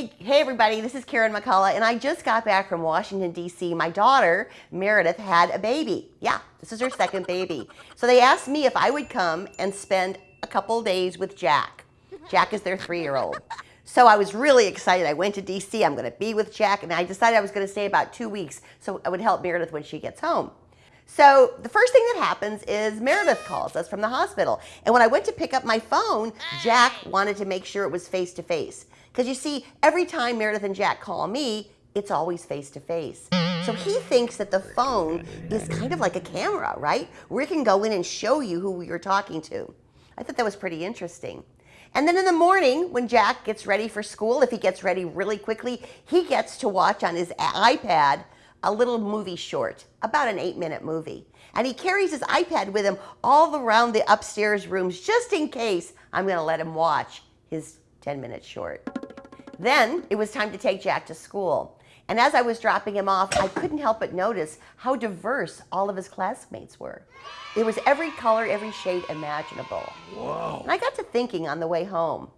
Hey everybody, this is Karen McCullough and I just got back from Washington DC. My daughter, Meredith, had a baby. Yeah, this is her second baby. So they asked me if I would come and spend a couple days with Jack. Jack is their three-year-old. So I was really excited. I went to DC, I'm gonna be with Jack, and I decided I was gonna stay about two weeks so I would help Meredith when she gets home. So the first thing that happens is Meredith calls us from the hospital. And when I went to pick up my phone, Jack wanted to make sure it was face to face. Because you see, every time Meredith and Jack call me, it's always face to face. So he thinks that the phone is kind of like a camera, right? Where it can go in and show you who you're talking to. I thought that was pretty interesting. And then in the morning, when Jack gets ready for school, if he gets ready really quickly, he gets to watch on his iPad a little movie short, about an eight minute movie. And he carries his iPad with him all around the upstairs rooms just in case I'm going to let him watch his 10 minute short. Then it was time to take Jack to school. And as I was dropping him off, I couldn't help but notice how diverse all of his classmates were. It was every color, every shade imaginable. Whoa. And I got to thinking on the way home.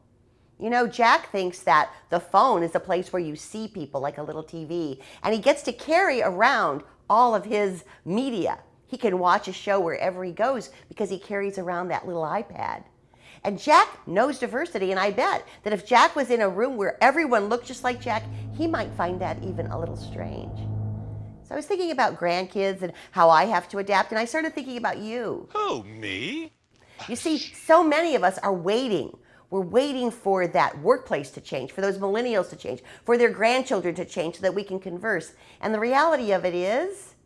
You know, Jack thinks that the phone is a place where you see people like a little TV, and he gets to carry around all of his media. He can watch a show wherever he goes because he carries around that little iPad. And Jack knows diversity, and I bet that if Jack was in a room where everyone looked just like Jack, he might find that even a little strange. So I was thinking about grandkids and how I have to adapt, and I started thinking about you. Oh, me? You see, so many of us are waiting. We're waiting for that workplace to change, for those millennials to change, for their grandchildren to change so that we can converse. And the reality of it is,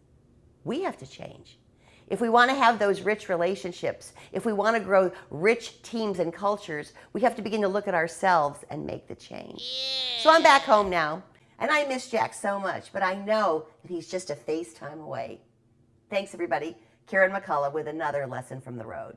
we have to change. If we want to have those rich relationships, if we want to grow rich teams and cultures, we have to begin to look at ourselves and make the change. Yeah. So I'm back home now, and I miss Jack so much, but I know that he's just a FaceTime away. Thanks, everybody. Karen McCullough with another lesson from the road.